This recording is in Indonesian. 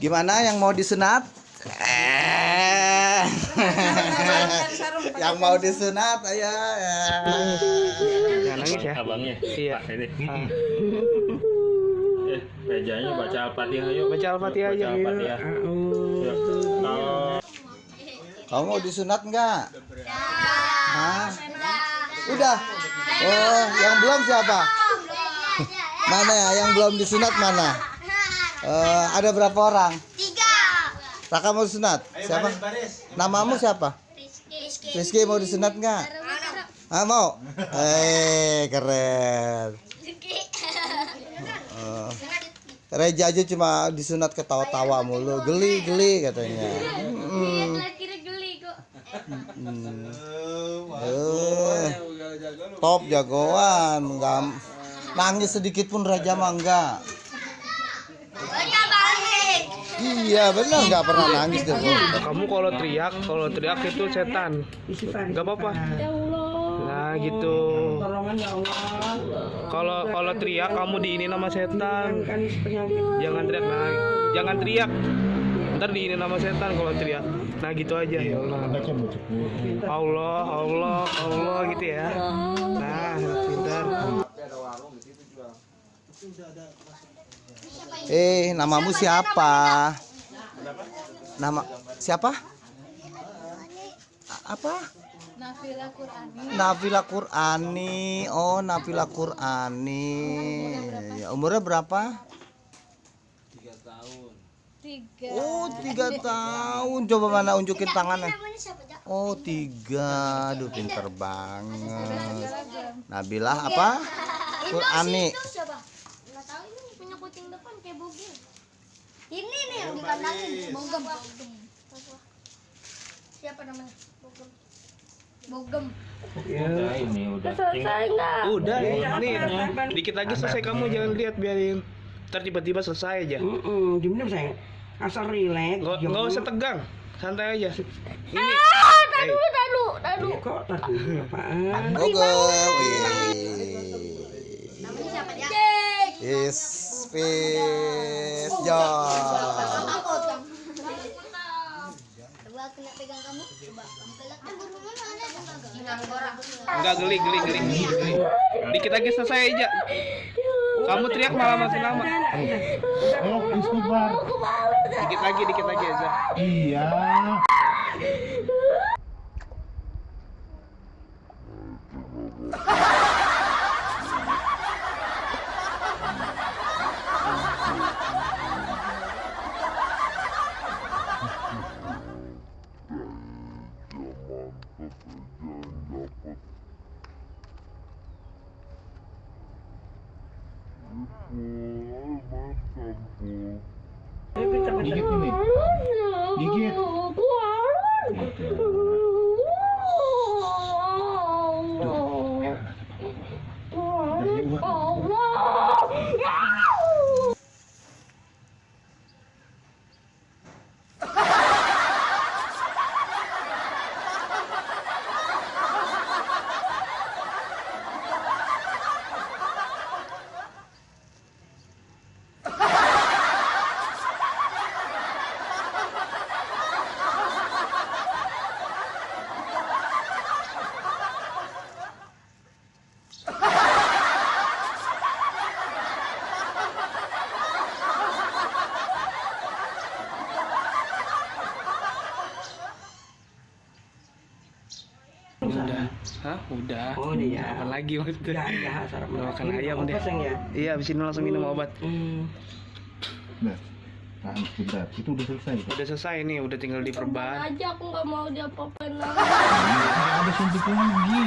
Gimana yang mau disunat? Eh. yang mau disunat ayo. Jangan nangis ya. Abangnya. Iya. Ini. Ah. Eh, mejanya baca Al-Fatihah yuk. Baca Al-Fatihah aja. Baca Al-Fatihah. Yuk. Kalau Kamu mau disunat enggak? Hah? Udah. Oh, yang belum siapa? Mana ya? Yang belum disunat mana? Eh, ada berapa orang? Tiga. Raka mau disunat? Siapa? Namamu siapa? Rizky. Rizky mau disunat enggak? Ah, mau? Eh, keren. Eh, Reja aja cuma disunat ketawa-tawa mulu, geli-geli katanya. Hmm. Kira geli kok. Hmm. Eh, top jagoan, enggak nangis sedikit pun Raja mah enggak. Iya benar nggak pernah nangis deh. Bu. Kamu kalau teriak, kalau teriak itu setan. Enggak apa-apa. Nah, gitu. Kalau kalau teriak kamu diini nama setan. Jangan teriak, nah, jangan teriak. Ntar diini nama setan kalau teriak. Nah, gitu aja ya Allah. Allah, Allah, Allah gitu ya. Nah, pintar. Eh, namamu siapa? Nama siapa? Apa? Nafila Qurani. Nafila Qurani. Oh, Nafila Qurani. Ya, umurnya berapa? Tiga. Oh, tiga tahun. Coba mana unjukin tangannya. Oh, tiga. Aduh, pinter banget. Nabilah apa? Qurani. Itu siapa? Enggak tahu ini punya kucing depan kayak bugil. Ini nih yang dikandangin Bogem. Siapa namanya? Bogem. Bogem. udah ini udah. Selesai enggak? Udah, nih, dikit lagi selesai kamu jangan lihat biarin. Ntar tiba-tiba selesai aja. Mm-mm, diam-diam sayang. Asal rileks. Nggak diam nggak usah tegang, santai aja. Ini, Ah, eh, dulu, dulu, dulu. Iya, kok tadi apaan? Bogem. Wih. Namanya siapa, Jak? Is John. Takut kamu. Coba kena pegang kamu. Coba kamu borak. Enggak geli, geli, geli. Dikit lagi selesai aja. Kamu teriak malah makin lama. Ayo istighfar. Dikit lagi, dikit lagi aja. Iya. Gigit ini. Gigit. Udah. Hah? Udah. Oh, iya. Apa lagi maksudnya? Ya, ya, sarapan. Udah makan Ini ayam deh. ya? Iya, abis ini langsung minum obat. Hmm. Nah. Itu udah selesai. Udah selesai nih, udah tinggal diperban. aja aku nggak mau diapa-apain lagi. Nah, ada suntik lagi.